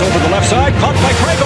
Over the left side, caught by Craig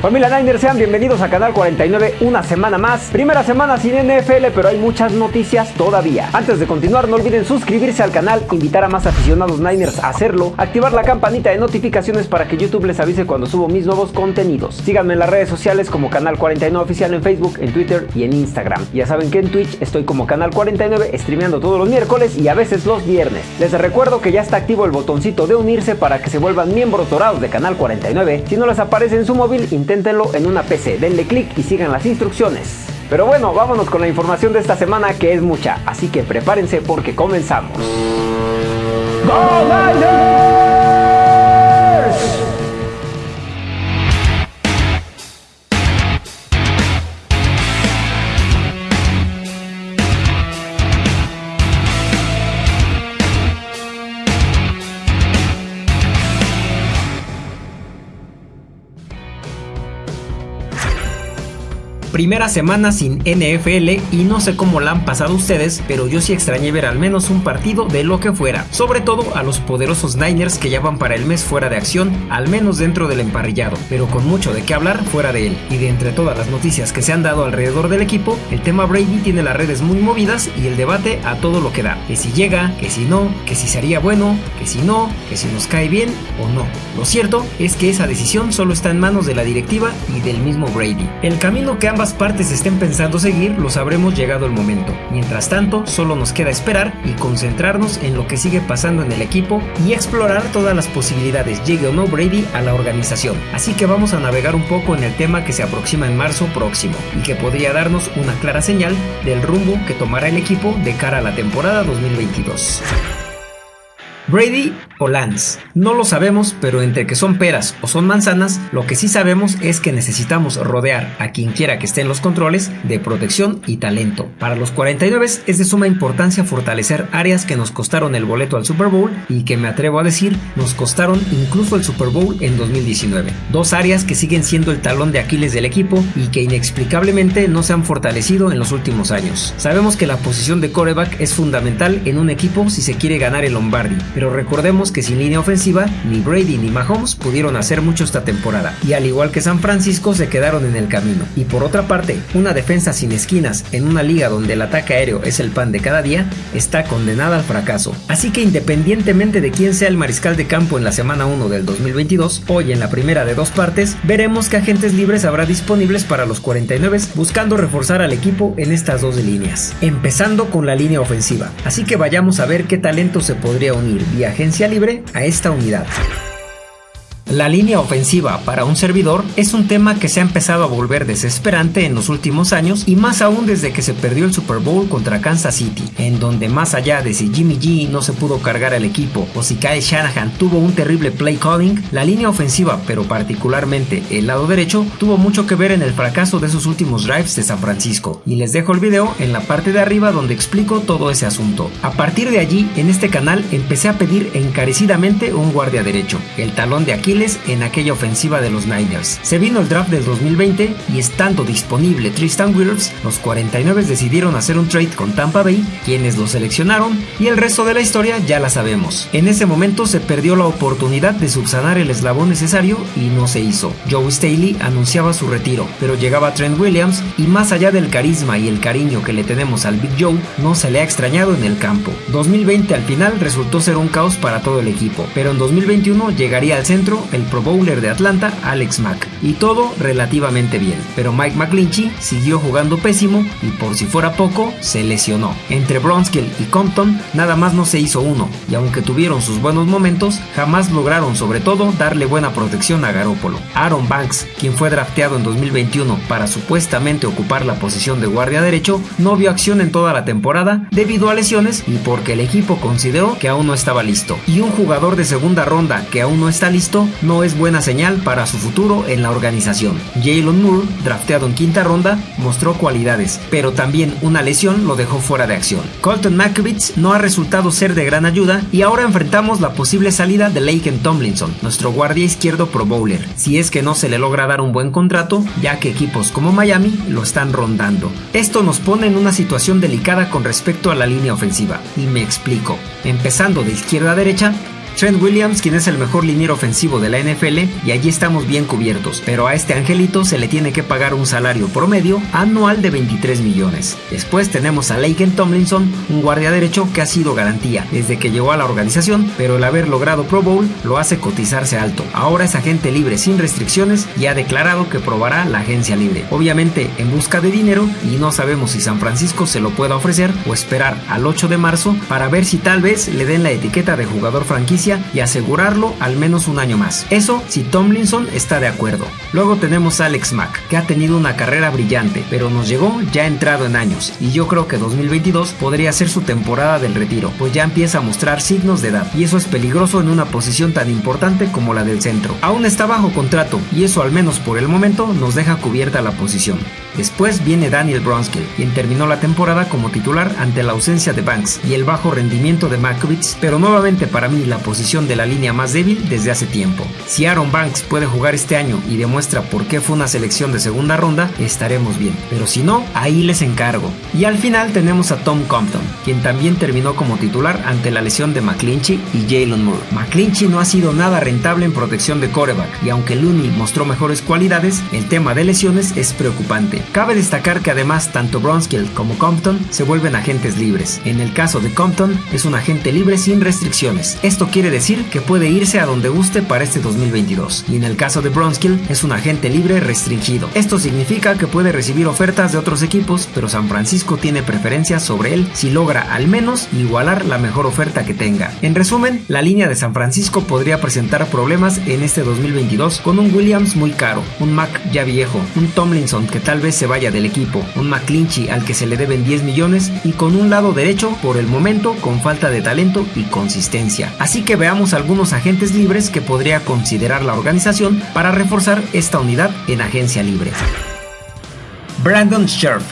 Familia Niners, sean bienvenidos a Canal 49 una semana más. Primera semana sin NFL, pero hay muchas noticias todavía. Antes de continuar, no olviden suscribirse al canal, invitar a más aficionados Niners a hacerlo, activar la campanita de notificaciones para que YouTube les avise cuando subo mis nuevos contenidos. Síganme en las redes sociales como Canal 49 Oficial en Facebook, en Twitter y en Instagram. Ya saben que en Twitch estoy como Canal 49, streameando todos los miércoles y a veces los viernes. Les recuerdo que ya está activo el botoncito de unirse para que se vuelvan miembros dorados de Canal 49. Si no les aparece en su móvil, inténtenlo en una PC, denle clic y sigan las instrucciones. Pero bueno, vámonos con la información de esta semana que es mucha, así que prepárense porque comenzamos. ¡Go Primera semana sin NFL y no sé cómo la han pasado ustedes, pero yo sí extrañé ver al menos un partido de lo que fuera. Sobre todo a los poderosos Niners que ya van para el mes fuera de acción, al menos dentro del emparrillado, pero con mucho de qué hablar fuera de él. Y de entre todas las noticias que se han dado alrededor del equipo, el tema Brady tiene las redes muy movidas y el debate a todo lo que da. Que si llega, que si no, que si sería bueno, que si no, que si nos cae bien o no. Lo cierto es que esa decisión solo está en manos de la directiva y del mismo Brady. El camino que ambas partes estén pensando seguir lo sabremos llegado el momento. Mientras tanto, solo nos queda esperar y concentrarnos en lo que sigue pasando en el equipo y explorar todas las posibilidades, llegue o no Brady a la organización. Así que vamos a navegar un poco en el tema que se aproxima en marzo próximo y que podría darnos una clara señal del rumbo que tomará el equipo de cara a la temporada 2022. Brady o Lance. No lo sabemos, pero entre que son peras o son manzanas, lo que sí sabemos es que necesitamos rodear a quien quiera que esté en los controles de protección y talento. Para los 49 es de suma importancia fortalecer áreas que nos costaron el boleto al Super Bowl y que me atrevo a decir nos costaron incluso el Super Bowl en 2019. Dos áreas que siguen siendo el talón de Aquiles del equipo y que inexplicablemente no se han fortalecido en los últimos años. Sabemos que la posición de coreback es fundamental en un equipo si se quiere ganar el Lombardi, pero recordemos que sin línea ofensiva, ni Brady ni Mahomes pudieron hacer mucho esta temporada, y al igual que San Francisco se quedaron en el camino. Y por otra parte, una defensa sin esquinas en una liga donde el ataque aéreo es el pan de cada día, está condenada al fracaso. Así que independientemente de quién sea el mariscal de campo en la semana 1 del 2022, hoy en la primera de dos partes, veremos que agentes libres habrá disponibles para los 49 buscando reforzar al equipo en estas dos líneas. Empezando con la línea ofensiva. Así que vayamos a ver qué talento se podría unir vía agencia libre a esta unidad. La línea ofensiva para un servidor es un tema que se ha empezado a volver desesperante en los últimos años y más aún desde que se perdió el Super Bowl contra Kansas City, en donde más allá de si Jimmy G no se pudo cargar al equipo o si Kyle Shanahan tuvo un terrible play calling, la línea ofensiva, pero particularmente el lado derecho, tuvo mucho que ver en el fracaso de esos últimos drives de San Francisco. Y les dejo el video en la parte de arriba donde explico todo ese asunto. A partir de allí, en este canal empecé a pedir encarecidamente un guardia derecho, el talón de Aquiles en aquella ofensiva de los Niners. Se vino el draft del 2020 y estando disponible Tristan Wirfs, los 49 decidieron hacer un trade con Tampa Bay, quienes lo seleccionaron y el resto de la historia ya la sabemos. En ese momento se perdió la oportunidad de subsanar el eslabón necesario y no se hizo. Joe Staley anunciaba su retiro, pero llegaba Trent Williams y más allá del carisma y el cariño que le tenemos al Big Joe, no se le ha extrañado en el campo. 2020 al final resultó ser un caos para todo el equipo, pero en 2021 llegaría al centro el Pro Bowler de Atlanta, Alex Mack. Y todo relativamente bien, pero Mike McClinchy siguió jugando pésimo y por si fuera poco, se lesionó. Entre Bronskill y Compton, nada más no se hizo uno, y aunque tuvieron sus buenos momentos, jamás lograron sobre todo darle buena protección a Garópolo. Aaron Banks, quien fue drafteado en 2021 para supuestamente ocupar la posición de guardia derecho, no vio acción en toda la temporada debido a lesiones y porque el equipo consideró que aún no estaba listo. Y un jugador de segunda ronda que aún no está listo no es buena señal para su futuro en la organización. Jalen Moore, drafteado en quinta ronda, mostró cualidades, pero también una lesión lo dejó fuera de acción. Colton McKivitz no ha resultado ser de gran ayuda y ahora enfrentamos la posible salida de Laken Tomlinson, nuestro guardia izquierdo pro bowler, si es que no se le logra dar un buen contrato, ya que equipos como Miami lo están rondando. Esto nos pone en una situación delicada con respecto a la línea ofensiva, y me explico. Empezando de izquierda a derecha, Trent Williams, quien es el mejor liniero ofensivo de la NFL, y allí estamos bien cubiertos, pero a este angelito se le tiene que pagar un salario promedio anual de 23 millones. Después tenemos a Laken Tomlinson, un guardia derecho que ha sido garantía desde que llegó a la organización, pero el haber logrado Pro Bowl lo hace cotizarse alto. Ahora es agente libre sin restricciones y ha declarado que probará la agencia libre. Obviamente en busca de dinero y no sabemos si San Francisco se lo pueda ofrecer o esperar al 8 de marzo para ver si tal vez le den la etiqueta de jugador franquicia y asegurarlo al menos un año más. Eso si Tomlinson está de acuerdo. Luego tenemos Alex Mack, que ha tenido una carrera brillante, pero nos llegó ya entrado en años, y yo creo que 2022 podría ser su temporada del retiro, pues ya empieza a mostrar signos de edad, y eso es peligroso en una posición tan importante como la del centro. Aún está bajo contrato, y eso al menos por el momento nos deja cubierta la posición. Después viene Daniel Bronskill, quien terminó la temporada como titular ante la ausencia de Banks y el bajo rendimiento de Makovitz, pero nuevamente para mí la posición de la línea más débil desde hace tiempo. Si Aaron Banks puede jugar este año y demuestra por qué fue una selección de segunda ronda, estaremos bien, pero si no, ahí les encargo. Y al final tenemos a Tom Compton, quien también terminó como titular ante la lesión de McClinchy y Jalen Moore. McClinchy no ha sido nada rentable en protección de coreback, y aunque Looney mostró mejores cualidades, el tema de lesiones es preocupante. Cabe destacar que además tanto Bronskill como Compton se vuelven agentes libres. En el caso de Compton es un agente libre sin restricciones. Esto quiere decir que puede irse a donde guste para este 2022. Y en el caso de Bronskill es un agente libre restringido. Esto significa que puede recibir ofertas de otros equipos, pero San Francisco tiene preferencia sobre él si logra al menos igualar la mejor oferta que tenga. En resumen, la línea de San Francisco podría presentar problemas en este 2022 con un Williams muy caro, un Mac ya viejo, un Tomlinson que tal vez se vaya del equipo, un McClinchy al que se le deben 10 millones y con un lado derecho por el momento con falta de talento y consistencia. Así que veamos algunos agentes libres que podría considerar la organización para reforzar esta unidad en agencia libre. Brandon Scherf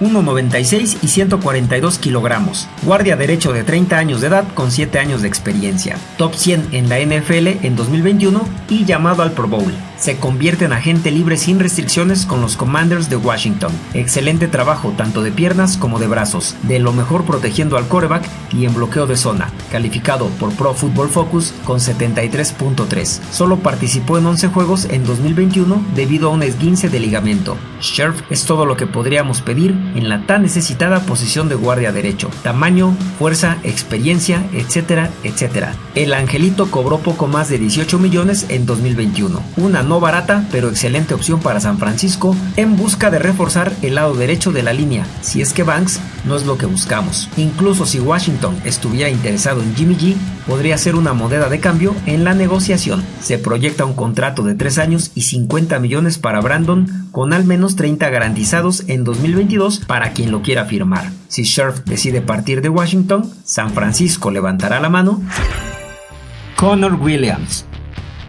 1,96 y 142 kilogramos. Guardia derecho de 30 años de edad con 7 años de experiencia. Top 100 en la NFL en 2021 y llamado al Pro Bowl se convierte en agente libre sin restricciones con los Commanders de Washington. Excelente trabajo tanto de piernas como de brazos, de lo mejor protegiendo al coreback y en bloqueo de zona, calificado por Pro Football Focus con 73.3. Solo participó en 11 juegos en 2021 debido a un esguince de ligamento. Scherf es todo lo que podríamos pedir en la tan necesitada posición de guardia derecho. Tamaño, fuerza, experiencia, etcétera, etcétera. El angelito cobró poco más de 18 millones en 2021. Una no barata, pero excelente opción para San Francisco en busca de reforzar el lado derecho de la línea, si es que Banks no es lo que buscamos. Incluso si Washington estuviera interesado en Jimmy G, podría ser una moneda de cambio en la negociación. Se proyecta un contrato de 3 años y 50 millones para Brandon, con al menos 30 garantizados en 2022 para quien lo quiera firmar. Si Scherf decide partir de Washington, San Francisco levantará la mano. Connor Williams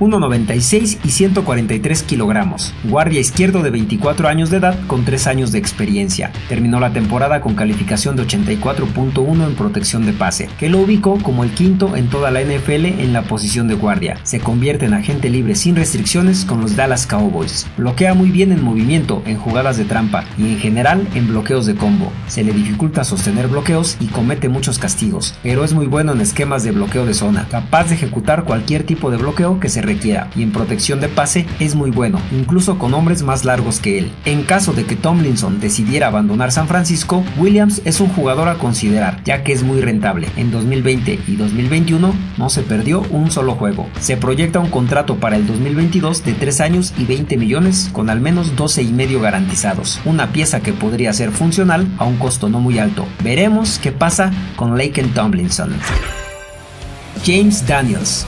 1,96 y 143 kilogramos. Guardia izquierdo de 24 años de edad con 3 años de experiencia. Terminó la temporada con calificación de 84.1 en protección de pase, que lo ubicó como el quinto en toda la NFL en la posición de guardia. Se convierte en agente libre sin restricciones con los Dallas Cowboys. Bloquea muy bien en movimiento, en jugadas de trampa y en general en bloqueos de combo. Se le dificulta sostener bloqueos y comete muchos castigos, pero es muy bueno en esquemas de bloqueo de zona, capaz de ejecutar cualquier tipo de bloqueo que se y en protección de pase es muy bueno, incluso con hombres más largos que él. En caso de que Tomlinson decidiera abandonar San Francisco, Williams es un jugador a considerar, ya que es muy rentable. En 2020 y 2021 no se perdió un solo juego. Se proyecta un contrato para el 2022 de 3 años y 20 millones con al menos 12 y medio garantizados. Una pieza que podría ser funcional a un costo no muy alto. Veremos qué pasa con Laken Tomlinson. James Daniels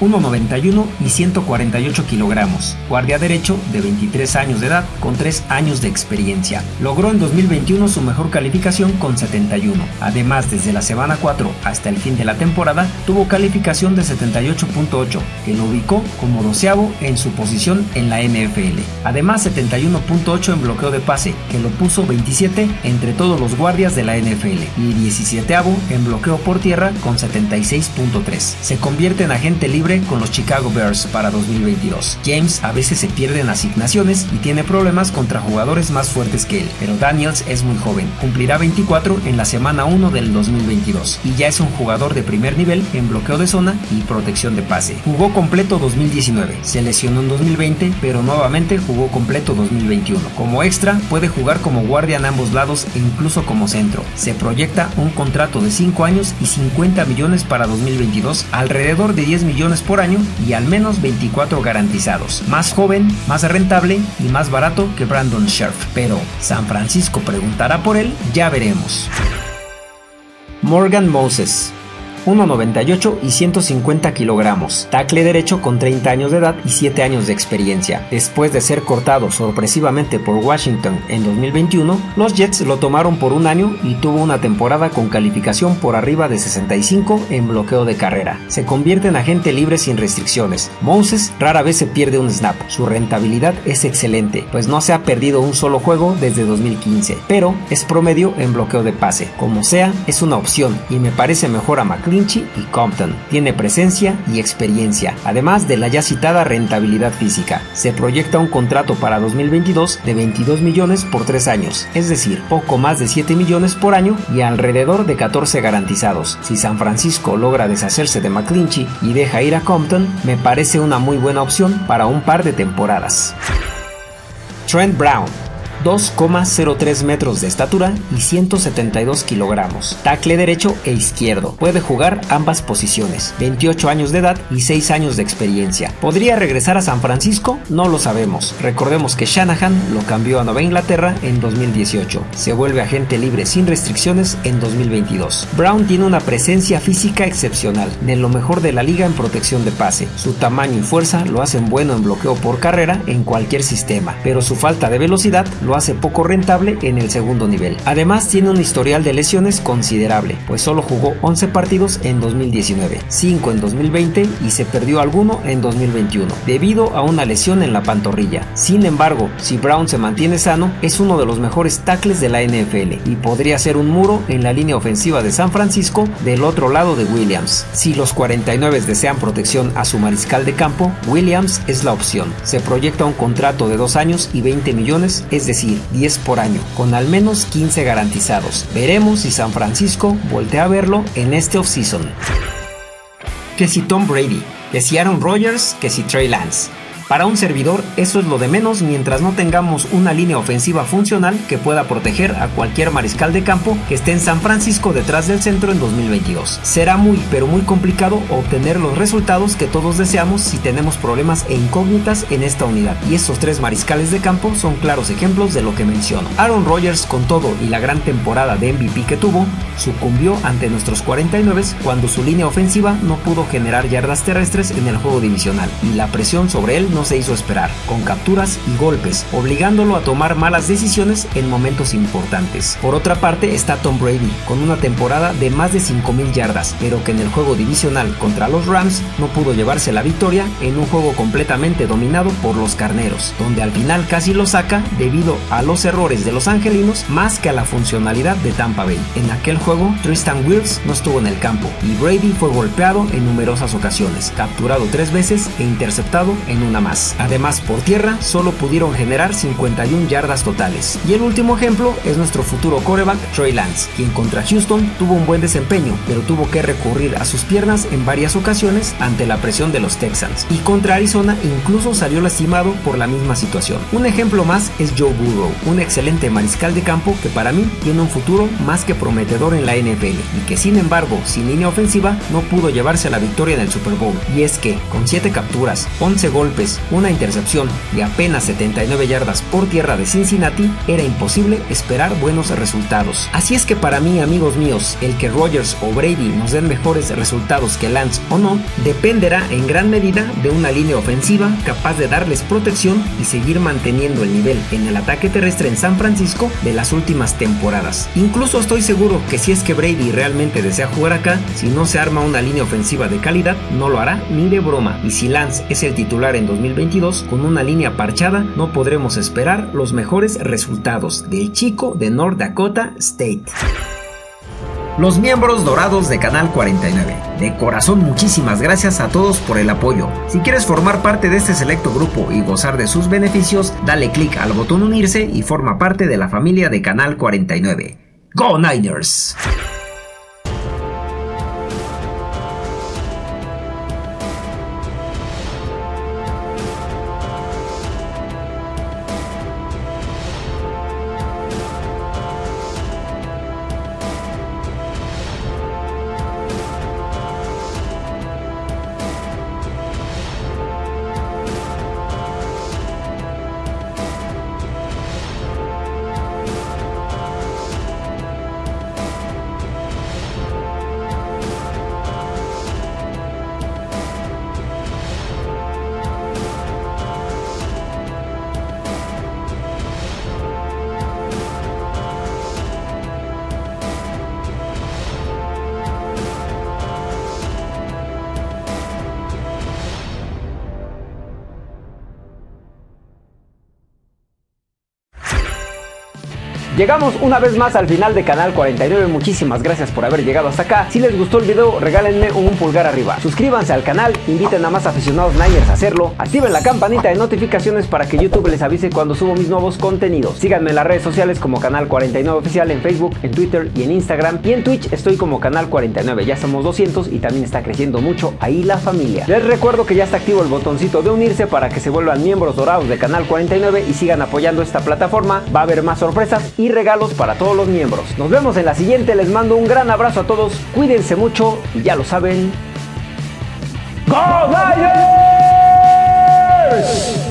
1,91 y 148 kilogramos, guardia derecho de 23 años de edad con 3 años de experiencia. Logró en 2021 su mejor calificación con 71. Además, desde la semana 4 hasta el fin de la temporada, tuvo calificación de 78.8, que lo ubicó como doceavo en su posición en la NFL. Además, 71.8 en bloqueo de pase, que lo puso 27 entre todos los guardias de la NFL, y 17 en bloqueo por tierra con 76.3. Se convierte en agente libre con los Chicago Bears para 2022. James a veces se pierde en asignaciones y tiene problemas contra jugadores más fuertes que él, pero Daniels es muy joven, cumplirá 24 en la semana 1 del 2022 y ya es un jugador de primer nivel en bloqueo de zona y protección de pase. Jugó completo 2019, se lesionó en 2020, pero nuevamente jugó completo 2021. Como extra, puede jugar como guardia en ambos lados e incluso como centro. Se proyecta un contrato de 5 años y 50 millones para 2022, alrededor de 10 millones por año y al menos 24 garantizados. Más joven, más rentable y más barato que Brandon Scherf. Pero San Francisco preguntará por él, ya veremos. Morgan Moses 1,98 y 150 kilogramos, tackle derecho con 30 años de edad y 7 años de experiencia. Después de ser cortado sorpresivamente por Washington en 2021, los Jets lo tomaron por un año y tuvo una temporada con calificación por arriba de 65 en bloqueo de carrera. Se convierte en agente libre sin restricciones. Moses rara vez se pierde un snap. Su rentabilidad es excelente, pues no se ha perdido un solo juego desde 2015, pero es promedio en bloqueo de pase. Como sea, es una opción y me parece mejor a McLean y Compton. Tiene presencia y experiencia, además de la ya citada rentabilidad física. Se proyecta un contrato para 2022 de 22 millones por 3 años, es decir, poco más de 7 millones por año y alrededor de 14 garantizados. Si San Francisco logra deshacerse de McClinchy y deja ir a Compton, me parece una muy buena opción para un par de temporadas. Trent Brown 2,03 metros de estatura y 172 kilogramos. Tacle derecho e izquierdo. Puede jugar ambas posiciones. 28 años de edad y 6 años de experiencia. ¿Podría regresar a San Francisco? No lo sabemos. Recordemos que Shanahan lo cambió a Nueva Inglaterra en 2018. Se vuelve agente libre sin restricciones en 2022. Brown tiene una presencia física excepcional, de lo mejor de la liga en protección de pase. Su tamaño y fuerza lo hacen bueno en bloqueo por carrera en cualquier sistema, pero su falta de velocidad lo hace poco rentable en el segundo nivel. Además tiene un historial de lesiones considerable, pues solo jugó 11 partidos en 2019, 5 en 2020 y se perdió alguno en 2021, debido a una lesión en la pantorrilla. Sin embargo, si Brown se mantiene sano, es uno de los mejores tackles de la NFL y podría ser un muro en la línea ofensiva de San Francisco del otro lado de Williams. Si los 49 desean protección a su mariscal de campo, Williams es la opción. Se proyecta un contrato de 2 años y 20 millones, es decir, 10 por año, con al menos 15 garantizados. Veremos si San Francisco voltea a verlo en este offseason. Que si Tom Brady, que si Aaron Rodgers, que si Trey Lance. Para un servidor eso es lo de menos mientras no tengamos una línea ofensiva funcional que pueda proteger a cualquier mariscal de campo que esté en San Francisco detrás del centro en 2022. Será muy pero muy complicado obtener los resultados que todos deseamos si tenemos problemas e incógnitas en esta unidad y estos tres mariscales de campo son claros ejemplos de lo que menciono. Aaron Rodgers con todo y la gran temporada de MVP que tuvo sucumbió ante nuestros 49 cuando su línea ofensiva no pudo generar yardas terrestres en el juego divisional y la presión sobre él no se hizo esperar, con capturas y golpes, obligándolo a tomar malas decisiones en momentos importantes. Por otra parte está Tom Brady, con una temporada de más de 5.000 yardas, pero que en el juego divisional contra los Rams no pudo llevarse la victoria en un juego completamente dominado por los carneros, donde al final casi lo saca debido a los errores de los angelinos más que a la funcionalidad de Tampa Bay. En aquel juego, Tristan Wills no estuvo en el campo y Brady fue golpeado en numerosas ocasiones, capturado tres veces e interceptado en una Además, por tierra solo pudieron generar 51 yardas totales. Y el último ejemplo es nuestro futuro coreback Trey Lance, quien contra Houston tuvo un buen desempeño, pero tuvo que recurrir a sus piernas en varias ocasiones ante la presión de los Texans. Y contra Arizona incluso salió lastimado por la misma situación. Un ejemplo más es Joe Burrow, un excelente mariscal de campo que para mí tiene un futuro más que prometedor en la NFL y que sin embargo sin línea ofensiva no pudo llevarse a la victoria en el Super Bowl. Y es que con 7 capturas, 11 golpes Una intercepción y apenas 79 yardas por tierra de Cincinnati, era imposible esperar buenos resultados. Así es que para mí, amigos míos, el que Rogers o Brady nos den mejores resultados que Lance o no, dependerá en gran medida de una línea ofensiva capaz de darles protección y seguir manteniendo el nivel en el ataque terrestre en San Francisco de las últimas temporadas. Incluso estoy seguro que si es que Brady realmente desea jugar acá, si no se arma una línea ofensiva de calidad, no lo hará ni de broma. Y si Lance es el titular en 2022, con una línea parchada, no podremos esperar los mejores resultados del chico de North Dakota State. Los miembros dorados de Canal 49. De corazón muchísimas gracias a todos por el apoyo. Si quieres formar parte de este selecto grupo y gozar de sus beneficios, dale clic al botón unirse y forma parte de la familia de Canal 49. ¡Go Niners! Llegamos una vez más al final de Canal 49, muchísimas gracias por haber llegado hasta acá. Si les gustó el video, regálenme un pulgar arriba. Suscríbanse al canal, inviten a más aficionados Niners a hacerlo, activen la campanita de notificaciones para que YouTube les avise cuando subo mis nuevos contenidos. Síganme en las redes sociales como Canal 49 Oficial en Facebook, en Twitter y en Instagram. Y en Twitch estoy como Canal 49, ya somos 200 y también está creciendo mucho ahí la familia. Les recuerdo que ya está activo el botoncito de unirse para que se vuelvan miembros dorados de Canal 49 y sigan apoyando esta plataforma. Va a haber más sorpresas regalos para todos los miembros. Nos vemos en la siguiente, les mando un gran abrazo a todos, cuídense mucho y ya lo saben. ¡Go Niners!